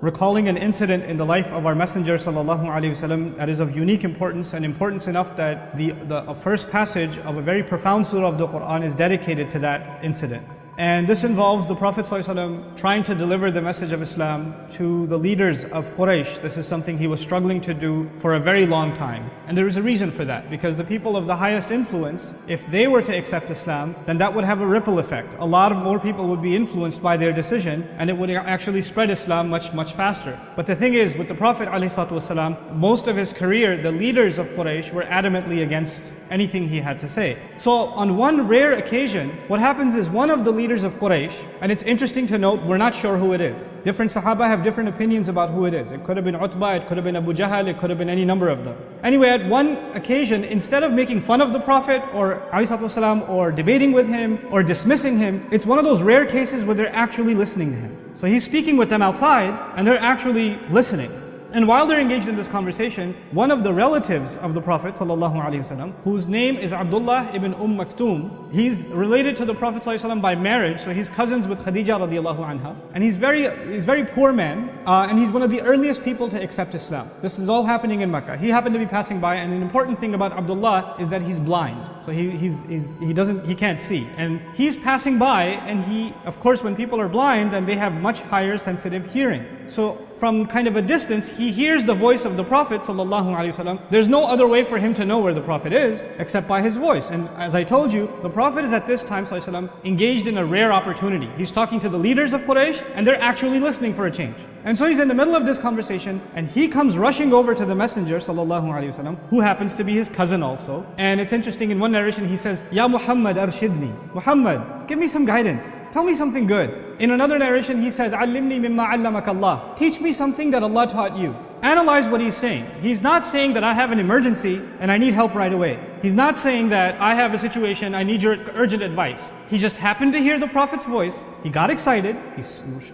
recalling an incident in the life of our Messenger wasallam that is of unique importance and importance enough that the, the first passage of a very profound surah of the Quran is dedicated to that incident. And this involves the Prophet ﷺ trying to deliver the message of Islam to the leaders of Quraysh. This is something he was struggling to do for a very long time. And there is a reason for that, because the people of the highest influence, if they were to accept Islam, then that would have a ripple effect. A lot of more people would be influenced by their decision, and it would actually spread Islam much, much faster. But the thing is, with the Prophet ﷺ, most of his career, the leaders of Quraysh were adamantly against anything he had to say. So on one rare occasion, what happens is one of the leaders of Quraysh, and it's interesting to note, we're not sure who it is. Different Sahaba have different opinions about who it is. It could have been Utbah, it could have been Abu Jahl, it could have been any number of them. Anyway, at one occasion, instead of making fun of the Prophet or والسلام, or debating with him or dismissing him, it's one of those rare cases where they're actually listening to him. So he's speaking with them outside and they're actually listening. And while they're engaged in this conversation, one of the relatives of the Prophet ﷺ, whose name is Abdullah ibn Umm Maktoum, he's related to the Prophet ﷺ by marriage, so he's cousins with Khadija radiallahu anha. And he's very, he's very poor man, uh, and he's one of the earliest people to accept Islam. This is all happening in Mecca. He happened to be passing by, and an important thing about Abdullah is that he's blind. So he, he's, he's, he doesn't, he can't see. And he's passing by, and he, of course, when people are blind, then they have much higher sensitive hearing. So from kind of a distance, he hears the voice of the Prophet. There's no other way for him to know where the Prophet is except by his voice. And as I told you, the Prophet is at this time engaged in a rare opportunity. He's talking to the leaders of Quraysh and they're actually listening for a change. And so he's in the middle of this conversation and he comes rushing over to the Messenger وسلم, who happens to be his cousin also. And it's interesting, in one narration he says, Ya Muhammad arshidni. Muhammad, give me some guidance. Tell me something good. In another narration he says, Allimni mimma allamak Allah. Teach me something that Allah taught you. Analyze what he's saying. He's not saying that I have an emergency and I need help right away. He's not saying that I have a situation, I need your urgent advice. He just happened to hear the Prophet's voice. He got excited. He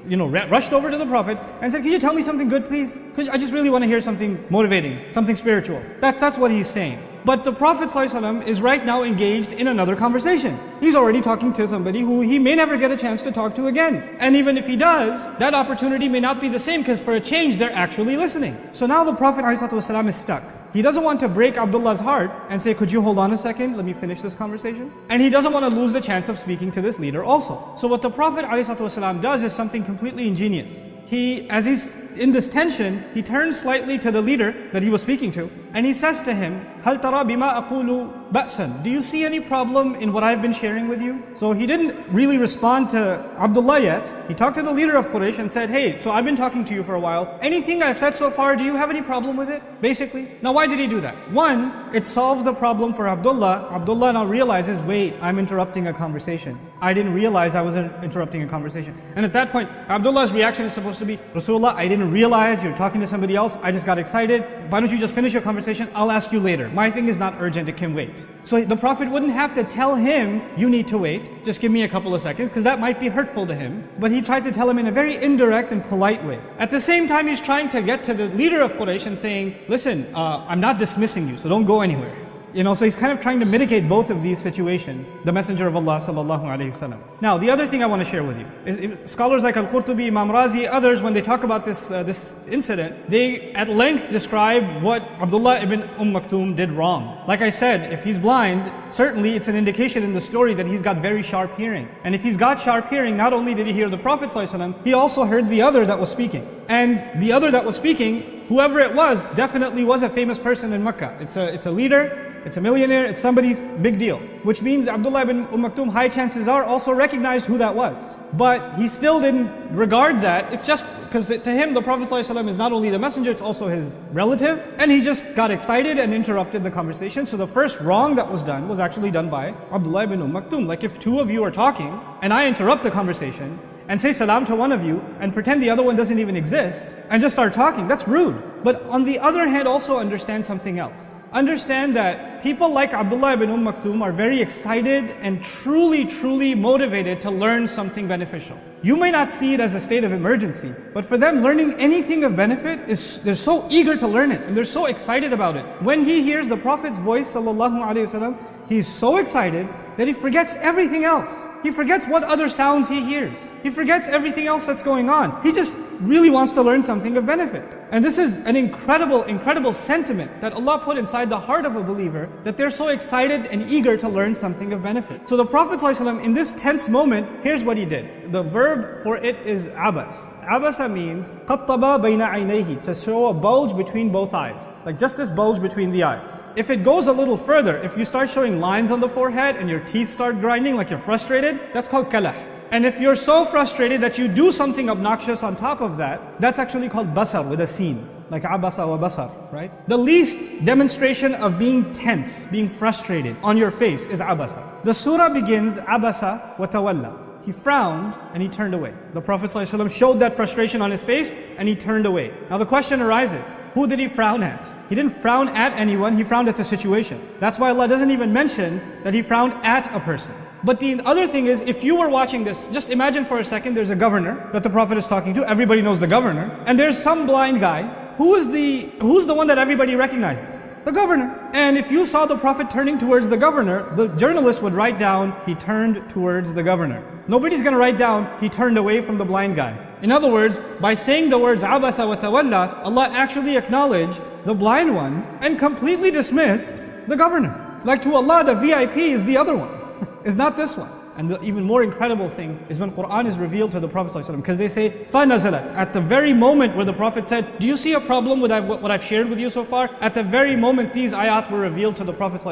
you know, rushed over to the Prophet and said, can you tell me something good, please? Because I just really want to hear something motivating, something spiritual. That's, that's what he's saying. But the Prophet ﷺ is right now engaged in another conversation. He's already talking to somebody who he may never get a chance to talk to again. And even if he does, that opportunity may not be the same because for a change, they're actually listening. So now the Prophet ﷺ is stuck. He doesn't want to break Abdullah's heart and say, could you hold on a second? Let me finish this conversation. And he doesn't want to lose the chance of speaking to this leader also. So what the Prophet ﷺ does is something completely ingenious. He, as he's in this tension, he turns slightly to the leader that he was speaking to and he says to him, هل ترى بما أقول Ba'san, do you see any problem in what I've been sharing with you? So he didn't really respond to Abdullah yet. He talked to the leader of Quraysh and said, hey, so I've been talking to you for a while. Anything I've said so far, do you have any problem with it? Basically. Now why did he do that? One, it solves the problem for Abdullah. Abdullah now realizes, wait, I'm interrupting a conversation. I didn't realize I was interrupting a conversation. And at that point, Abdullah's reaction is supposed to be, Rasulullah, I didn't realize you're talking to somebody else. I just got excited. Why don't you just finish your conversation? I'll ask you later. My thing is not urgent. It can wait. So the Prophet wouldn't have to tell him, you need to wait. Just give me a couple of seconds because that might be hurtful to him. But he tried to tell him in a very indirect and polite way. At the same time, he's trying to get to the leader of Quraysh and saying, listen, uh, I'm not dismissing you, so don't go anywhere. You know, so he's kind of trying to mitigate both of these situations, the Messenger of Allah sallallahu alaihi wasallam. Now, the other thing I want to share with you is scholars like Al-Qurtubi, Imam Razi, others, when they talk about this, uh, this incident, they at length describe what Abdullah ibn Umm Maktoum did wrong. Like I said, if he's blind, certainly it's an indication in the story that he's got very sharp hearing. And if he's got sharp hearing, not only did he hear the Prophet sallallahu he also heard the other that was speaking. And the other that was speaking, whoever it was, definitely was a famous person in Mecca. It's a, it's a leader, it's a millionaire, it's somebody's big deal. Which means Abdullah ibn Umm Maktoum, high chances are, also recognized who that was. But he still didn't regard that. It's just because to him, the Prophet ﷺ is not only the messenger, it's also his relative. And he just got excited and interrupted the conversation. So the first wrong that was done was actually done by Abdullah ibn Umm Maktoum. Like if two of you are talking and I interrupt the conversation, and say salam to one of you and pretend the other one doesn't even exist and just start talking, that's rude. But on the other hand, also understand something else. Understand that people like Abdullah ibn Umm Maktoum are very excited and truly, truly motivated to learn something beneficial. You may not see it as a state of emergency, but for them, learning anything of benefit is they're so eager to learn it and they're so excited about it. When he hears the Prophet's voice, sallallahu alaihi wasallam, he's so excited that he forgets everything else. He forgets what other sounds he hears. He forgets everything else that's going on. He just really wants to learn something of benefit. And this is an incredible, incredible sentiment that Allah put inside the heart of a believer that they're so excited and eager to learn something of benefit. So the Prophet ﷺ, in this tense moment, here's what he did. The verb for it is abas. Abasa means qattaba bayna aynayhi, to show a bulge between both eyes. Like just this bulge between the eyes. If it goes a little further, if you start showing lines on the forehead and your teeth start grinding like you're frustrated, that's called kalah. And if you're so frustrated that you do something obnoxious on top of that, that's actually called basar with a sin, like abasa wa basar, right? The least demonstration of being tense, being frustrated on your face is abasa. The surah begins abasa wa tawalla. He frowned and he turned away. The Prophet ﷺ showed that frustration on his face and he turned away. Now the question arises, who did he frown at? He didn't frown at anyone, he frowned at the situation. That's why Allah doesn't even mention that he frowned at a person. But the other thing is, if you were watching this, just imagine for a second there's a governor that the Prophet is talking to. Everybody knows the governor. And there's some blind guy. Who is the, who's the one that everybody recognizes? The governor. And if you saw the Prophet turning towards the governor, the journalist would write down, he turned towards the governor. Nobody's going to write down, he turned away from the blind guy. In other words, by saying the words abasa wa tawalla, Allah actually acknowledged the blind one and completely dismissed the governor. Like to Allah, the VIP is the other one is not this one. And the even more incredible thing is when Quran is revealed to the Prophet because they say, فَنَزَلَتْ At the very moment where the Prophet said, do you see a problem with what I've shared with you so far? At the very moment these ayat were revealed to the Prophet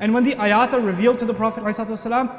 And when the ayat are revealed to the Prophet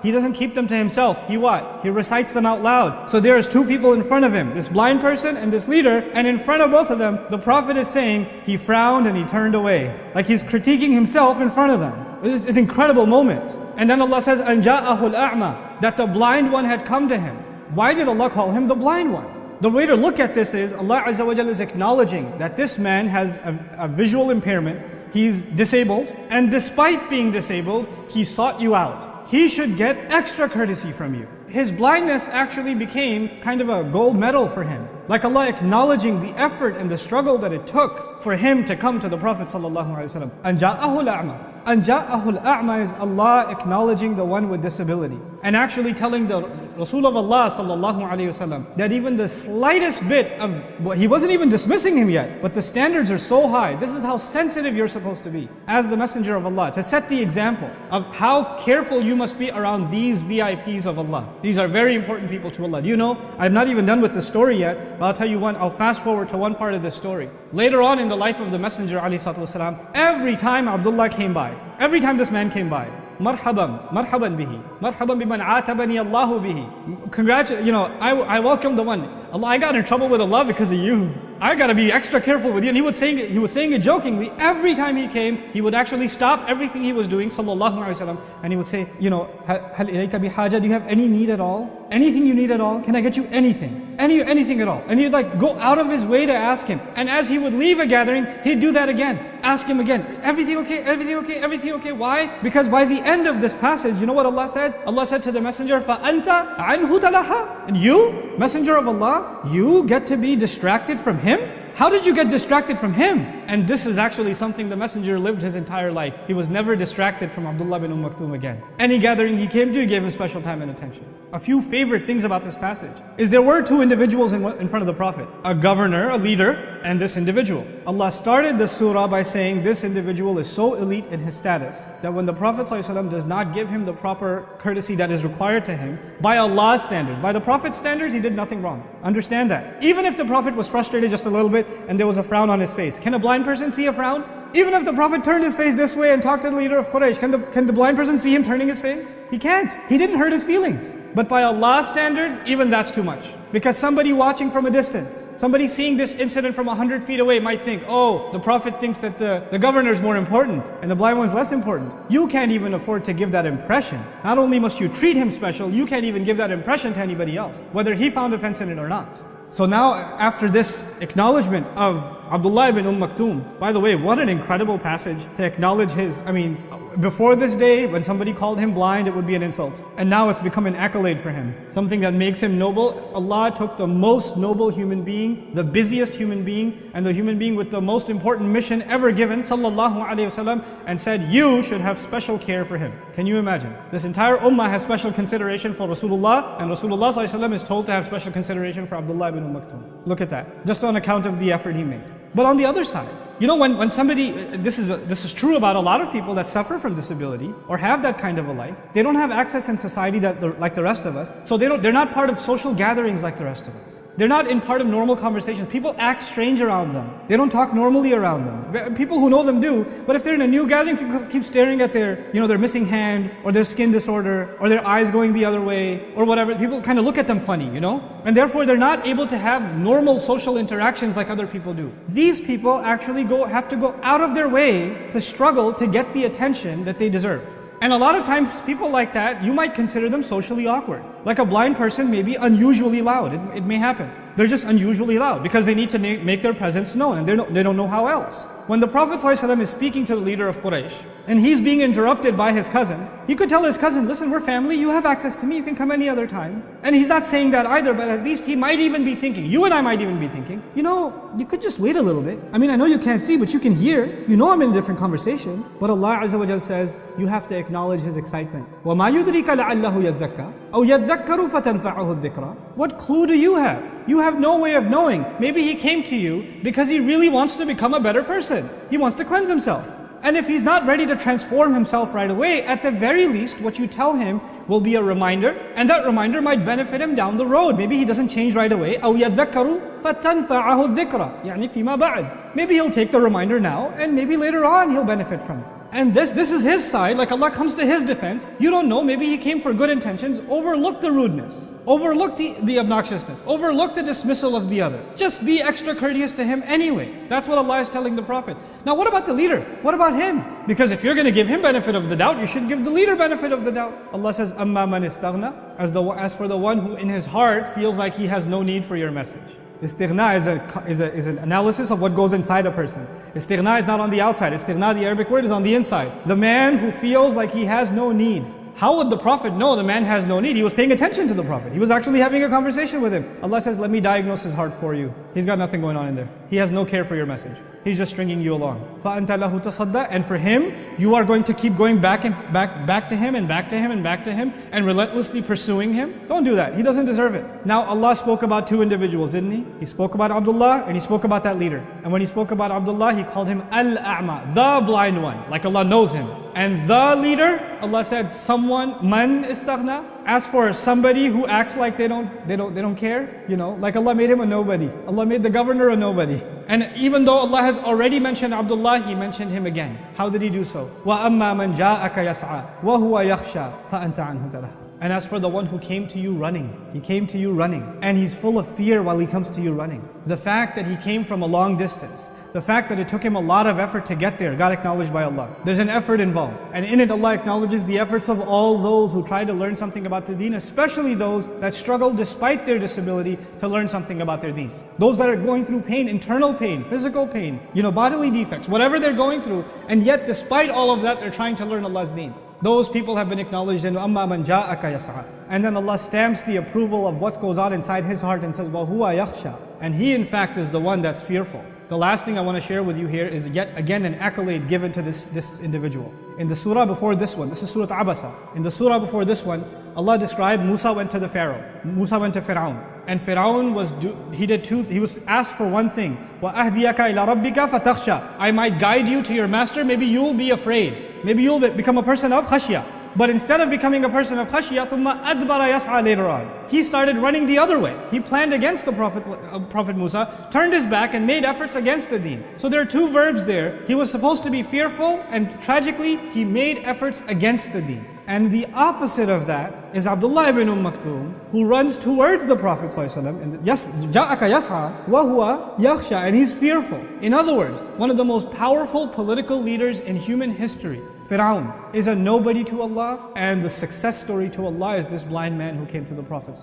he doesn't keep them to himself. He what? He recites them out loud. So there's two people in front of him, this blind person and this leader, and in front of both of them, the Prophet is saying, he frowned and he turned away. Like he's critiquing himself in front of them. It's an incredible moment. And then Allah says, Anja'ahul a'ma, that the blind one had come to him. Why did Allah call him the blind one? The way to look at this is Allah Azza wa is acknowledging that this man has a, a visual impairment, he's disabled, and despite being disabled, he sought you out. He should get extra courtesy from you. His blindness actually became kind of a gold medal for him. Like Allah acknowledging the effort and the struggle that it took for him to come to the Prophet Sallallahu Alaihi Wasallam. Anja Ahul A'ma is Allah acknowledging the one with disability and actually telling the Rasul of Allah sallallahu alayhi wasallam that even the slightest bit of well, he wasn't even dismissing him yet, but the standards are so high. This is how sensitive you're supposed to be as the messenger of Allah to set the example of how careful you must be around these VIPs of Allah. These are very important people to Allah. You know, I'm not even done with the story yet, but I'll tell you one, I'll fast forward to one part of this story. Later on in the life of the messenger alayhi salatu every time Abdullah came by, every time this man came by, marhaban, marhaban bihi, marhaban biman atabani Allahu bihi. Congratulations, you know, I, I welcome the one. Allah, I got in trouble with Allah because of you. I gotta be extra careful with you. And he was saying he was saying it jokingly. Every time he came, he would actually stop everything he was doing, sallallahu alaihi wasallam, and he would say, you know, hal bihaja, do you have any need at all? Anything you need at all? Can I get you anything? Any anything at all? And he'd like go out of his way to ask him. And as he would leave a gathering, he'd do that again Ask him again. Everything okay? Everything okay? Everything okay? Why? Because by the end of this passage, you know what Allah said? Allah said to the messenger, فَأَنْتَ عَنْهُ تَلَحَا And you, messenger of Allah, you get to be distracted from him? How did you get distracted from him? And this is actually something the messenger lived his entire life. He was never distracted from Abdullah bin Umm Maktoum again. Any gathering he came to, he gave him special time and attention. A few favorite things about this passage is there were two individuals in, in front of the Prophet. A governor, a leader, and this individual. Allah started the surah by saying this individual is so elite in his status that when the Prophet ﷺ does not give him the proper courtesy that is required to him, by Allah's standards, by the Prophet's standards, he did nothing wrong. Understand that. Even if the Prophet was frustrated just a little bit and there was a frown on his face, can a blind person see a frown? Even if the Prophet turned his face this way and talked to the leader of Quraysh, can the, can the blind person see him turning his face? He can't. He didn't hurt his feelings. But by Allah's standards, even that's too much. Because somebody watching from a distance, somebody seeing this incident from 100 feet away might think, oh, the Prophet thinks that the, the governor is more important and the blind one's less important. You can't even afford to give that impression. Not only must you treat him special, you can't even give that impression to anybody else, whether he found offense in it or not. So now, after this acknowledgement of Abdullah ibn Umm Maktoum, by the way, what an incredible passage to acknowledge his, I mean, Before this day, when somebody called him blind, it would be an insult. And now it's become an accolade for him. Something that makes him noble. Allah took the most noble human being, the busiest human being, and the human being with the most important mission ever given, sallallahu alayhi wasallam, and said, You should have special care for him. Can you imagine? This entire ummah has special consideration for Rasulullah, and Rasulullah sallallahu is told to have special consideration for Abdullah ibn Maktoum. Look at that. Just on account of the effort he made. But on the other side, you know, when, when somebody, this is, a, this is true about a lot of people that suffer from disability or have that kind of a life. They don't have access in society that like the rest of us. So they don't, they're not part of social gatherings like the rest of us. They're not in part of normal conversations. People act strange around them. They don't talk normally around them. People who know them do, but if they're in a new gathering, people keep staring at their, you know, their missing hand or their skin disorder or their eyes going the other way or whatever. People kind of look at them funny, you know? And therefore they're not able to have normal social interactions like other people do. These people actually go, have to go out of their way to struggle to get the attention that they deserve. And a lot of times people like that, you might consider them socially awkward. Like a blind person may be unusually loud, it, it may happen. They're just unusually loud because they need to make, make their presence known and no, they don't know how else. When the Prophet ﷺ is speaking to the leader of Quraysh and he's being interrupted by his cousin, he could tell his cousin, listen, we're family, you have access to me, you can come any other time. And he's not saying that either, but at least he might even be thinking, you and I might even be thinking, you know, you could just wait a little bit. I mean, I know you can't see, but you can hear. You know I'm in a different conversation. But Allah Azza wa says, you have to acknowledge His excitement. وَمَا يُدْرِكَ لَعَلَّهُ يَزَّكَّى أَوْ يَذَّكَّرُ فَتَنْفَعُهُ الذِّكْرَى What clue do you have? You have no way of knowing. Maybe he came to you because he really wants to become a better person. He wants to cleanse himself. And if he's not ready to transform himself right away, at the very least, what you tell him will be a reminder, and that reminder might benefit him down the road. Maybe he doesn't change right away. أو يذكر فتنفعه الذكرى يعني فيما بعد. Maybe he'll take the reminder now, and maybe later on he'll benefit from it. And this, this is his side, like Allah comes to his defense. You don't know, maybe he came for good intentions. Overlook the rudeness. Overlook the, the obnoxiousness. Overlook the dismissal of the other. Just be extra courteous to him anyway. That's what Allah is telling the Prophet. Now what about the leader? What about him? Because if you're going to give him benefit of the doubt, you should give the leader benefit of the doubt. Allah says, أَمَّا مَنِ اسْتَغْنَى as, the, as for the one who in his heart feels like he has no need for your message. Istighna is, a, is, a, is an analysis of what goes inside a person. Istighna is not on the outside. Istighna, the Arabic word, is on the inside. The man who feels like he has no need. How would the Prophet know the man has no need? He was paying attention to the Prophet. He was actually having a conversation with him. Allah says, let me diagnose his heart for you. He's got nothing going on in there. He has no care for your message. He's just stringing you along. فَأَنْتَ لَهُ تَصَدَّى And for him, you are going to keep going back and back, back to him and back to him and back to him and relentlessly pursuing him. Don't do that. He doesn't deserve it. Now Allah spoke about two individuals, didn't he? He spoke about Abdullah and he spoke about that leader. And when he spoke about Abdullah, he called him Al-A'ma, the blind one, like Allah knows him. And the leader, Allah said, someone, man istaghna. As for somebody who acts like they don't, they don't, they don't care, you know, like Allah made him a nobody. Allah made the governor a nobody. And even though Allah has already mentioned Abdullah, He mentioned him again. How did He do so? وَأَمَّا مَنْ جَاءَكَ يَسْعَى وَهُوَ يَخْشَى فَأَنْتَ عَنْهُ تَلَهُ and as for the one who came to you running, he came to you running, and he's full of fear while he comes to you running. The fact that he came from a long distance, the fact that it took him a lot of effort to get there got acknowledged by Allah. There's an effort involved. And in it, Allah acknowledges the efforts of all those who try to learn something about the deen, especially those that struggle despite their disability to learn something about their deen. Those that are going through pain, internal pain, physical pain, you know, bodily defects, whatever they're going through. And yet, despite all of that, they're trying to learn Allah's deen. Those people have been acknowledged in Amma man ja'aka yas'a. And then Allah stamps the approval of what goes on inside his heart and says, Well, huwa yakhsha. And he in fact is the one that's fearful. The last thing I want to share with you here is yet again an accolade given to this, this individual. In the surah before this one, this is Surah Abasa. In the surah before this one, Allah described Musa went to the Pharaoh. Musa went to Fir'aun. And Fir'aun was, do, he did two, he was asked for one thing. وَأَهْدِيَكَ إِلَى رَبِّكَ فَتَخْشَى I might guide you to your master, maybe you'll be afraid. Maybe you'll become a person of khashya. But instead of becoming a person of khashiyah, thumma adbara later on. He started running the other way. He planned against the Prophet, uh, Prophet Musa, turned his back and made efforts against the deen. So there are two verbs there. He was supposed to be fearful and tragically he made efforts against the deen. And the opposite of that is Abdullah ibn Umm Maktum, who runs towards the Prophet and yes, ja'aka yas'a wa huwa and he's fearful. In other words, one of the most powerful political leaders in human history, Fir'aun, is a nobody to Allah, and the success story to Allah is this blind man who came to the Prophet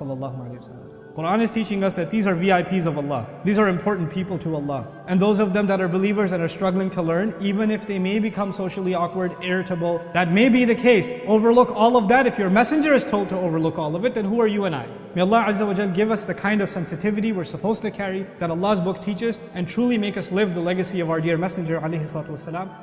Quran is teaching us that these are VIPs of Allah. These are important people to Allah. And those of them that are believers and are struggling to learn, even if they may become socially awkward, irritable, that may be the case. Overlook all of that. If your messenger is told to overlook all of it, then who are you and I? May Allah Azza wa give us the kind of sensitivity we're supposed to carry that Allah's book teaches and truly make us live the legacy of our dear messenger alayhi salatu wasalam.